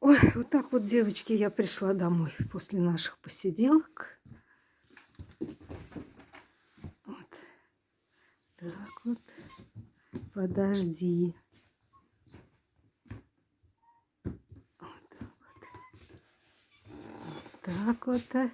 Ой, вот так вот, девочки, я пришла домой после наших посиделок. Вот. Так вот. Подожди. Вот так вот. Вот так вот.